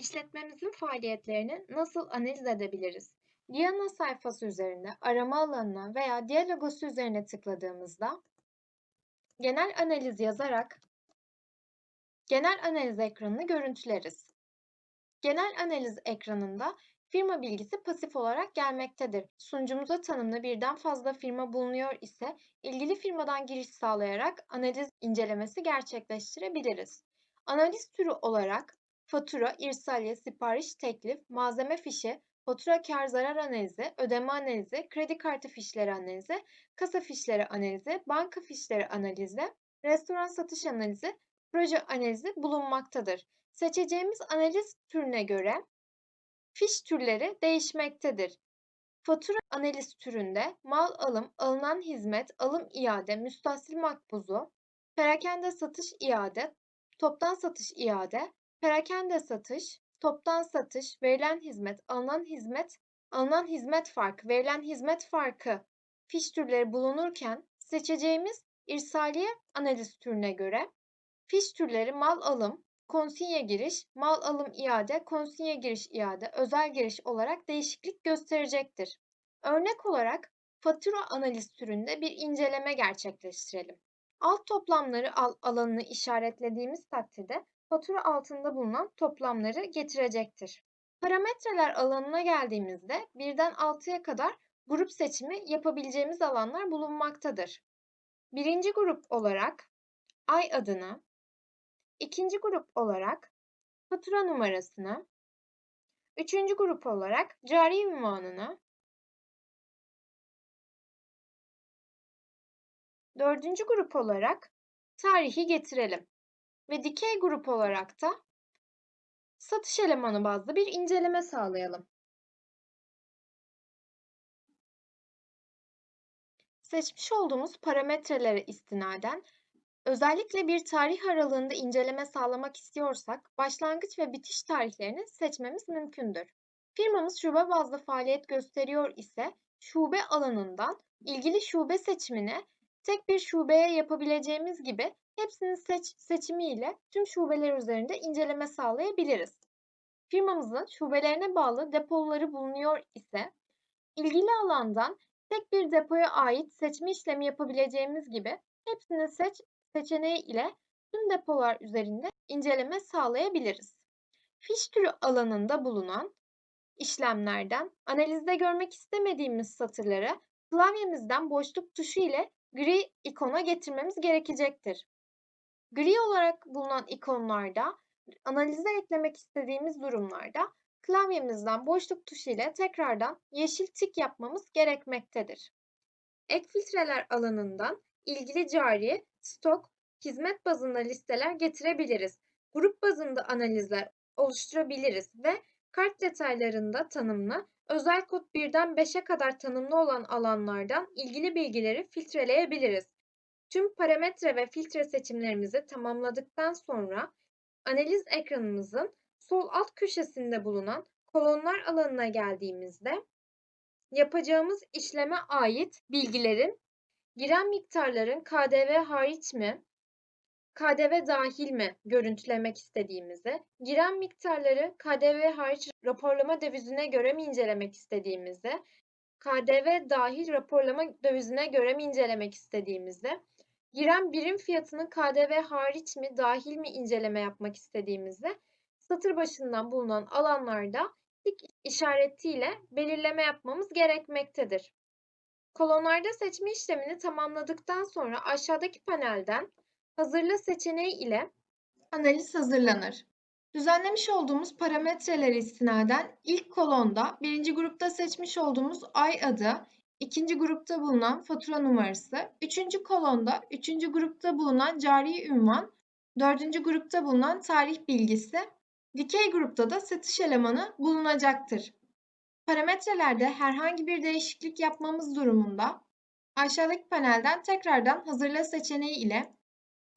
İşletmemizin faaliyetlerini nasıl analiz edebiliriz? Diana sayfası üzerinde arama alanına veya diğer logosu üzerine tıkladığımızda genel analiz yazarak genel analiz ekranını görüntüleriz. Genel analiz ekranında firma bilgisi pasif olarak gelmektedir. Sunucumuza tanımlı birden fazla firma bulunuyor ise ilgili firmadan giriş sağlayarak analiz incelemesi gerçekleştirebiliriz. Analiz türü olarak fatura, irsaliye, sipariş, teklif, malzeme fişi, fatura kar zarar analizi, ödeme analizi, kredi kartı fişleri analizi, kasa fişleri analizi, banka fişleri analizi, restoran satış analizi, proje analizi bulunmaktadır. Seçeceğimiz analiz türüne göre fiş türleri değişmektedir. Fatura analiz türünde mal alım, alınan hizmet, alım iade, müstahsil makbuzu, perakende satış iade, toptan satış iade, perakende satış, toptan satış, verilen hizmet, alınan hizmet, alınan hizmet farkı, verilen hizmet farkı fiş türleri bulunurken seçeceğimiz irsaliye analiz türüne göre fiş türleri mal alım, konsinye giriş, mal alım iade, konsinye giriş iade, özel giriş olarak değişiklik gösterecektir. Örnek olarak fatura analiz türünde bir inceleme gerçekleştirelim. Alt toplamları al alanını işaretlediğimiz takdirde fatura altında bulunan toplamları getirecektir. Parametreler alanına geldiğimizde birden 6'ya kadar grup seçimi yapabileceğimiz alanlar bulunmaktadır. Birinci grup olarak ay adını, ikinci grup olarak fatura numarasını, üçüncü grup olarak cari ünvanını, dördüncü grup olarak tarihi getirelim ve dikey grup olarak da satış elemanı bazlı bir inceleme sağlayalım. Seçmiş olduğumuz parametrelere istinaden özellikle bir tarih aralığında inceleme sağlamak istiyorsak başlangıç ve bitiş tarihlerini seçmemiz mümkündür. Firmamız şube bazlı faaliyet gösteriyor ise şube alanından ilgili şube seçimine tek bir şubeye yapabileceğimiz gibi hepsinin seç seçimiyle tüm şubeler üzerinde inceleme sağlayabiliriz. Firmamızın şubelerine bağlı depoları bulunuyor ise ilgili alandan tek bir depoya ait seçme işlemi yapabileceğimiz gibi hepsini seç seçeneği ile tüm depolar üzerinde inceleme sağlayabiliriz. Fiş türü alanında bulunan işlemlerden analizde görmek istemediğimiz satırları klavyemizden boşluk tuşu ile gri ikona getirmemiz gerekecektir. Gri olarak bulunan ikonlarda analize eklemek istediğimiz durumlarda klavyemizden boşluk tuşu ile tekrardan yeşil tik yapmamız gerekmektedir. Ek filtreler alanından ilgili cari, stok, hizmet bazında listeler getirebiliriz. Grup bazında analizler oluşturabiliriz ve kart detaylarında tanımlı, özel kod 1'den 5'e kadar tanımlı olan alanlardan ilgili bilgileri filtreleyebiliriz. Tüm parametre ve filtre seçimlerimizi tamamladıktan sonra analiz ekranımızın sol alt köşesinde bulunan kolonlar alanına geldiğimizde yapacağımız işleme ait bilgilerin giren miktarların KDV hariç mi, KDV dahil mi görüntülemek istediğimizi, giren miktarları KDV hariç raporlama dövizine göre mi incelemek istediğimizi, KDV dahil raporlama dövizine göre mi incelemek istediğimizi, giren birim fiyatının KDV hariç mi dahil mi inceleme yapmak istediğimizi satır başından bulunan alanlarda tik işaretiyle belirleme yapmamız gerekmektedir. Kolonlarda seçme işlemini tamamladıktan sonra aşağıdaki panelden hazırla seçeneği ile analiz hazırlanır. Düzenlemiş olduğumuz parametreler istinaden ilk kolonda birinci grupta seçmiş olduğumuz ay adı, ikinci grupta bulunan fatura numarası, üçüncü kolonda üçüncü grupta bulunan cari ünvan, dördüncü grupta bulunan tarih bilgisi, dikey grupta da satış elemanı bulunacaktır. Parametrelerde herhangi bir değişiklik yapmamız durumunda aşağıdaki panelden tekrardan hazırla seçeneği ile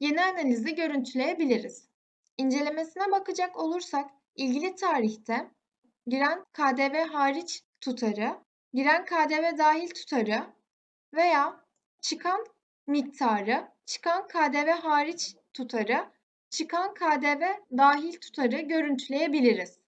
yeni analizi görüntüleyebiliriz. İncelemesine bakacak olursak ilgili tarihte giren KDV hariç tutarı, giren KDV dahil tutarı veya çıkan miktarı, çıkan KDV hariç tutarı, çıkan KDV dahil tutarı görüntüleyebiliriz.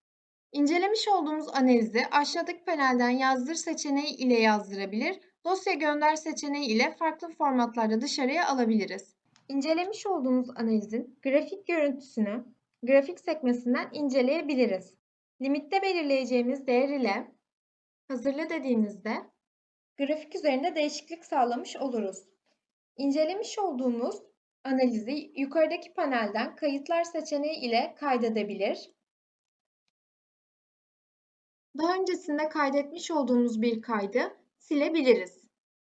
İncelemiş olduğumuz analizi aşağıdaki panelden yazdır seçeneği ile yazdırabilir, dosya gönder seçeneği ile farklı formatlarda dışarıya alabiliriz. İncelemiş olduğumuz analizin grafik görüntüsünü grafik sekmesinden inceleyebiliriz. Limitte belirleyeceğimiz değer ile hazırla dediğimizde grafik üzerinde değişiklik sağlamış oluruz. İncelemiş olduğumuz analizi yukarıdaki panelden kayıtlar seçeneği ile kaydedebilir. Daha öncesinde kaydetmiş olduğumuz bir kaydı silebiliriz.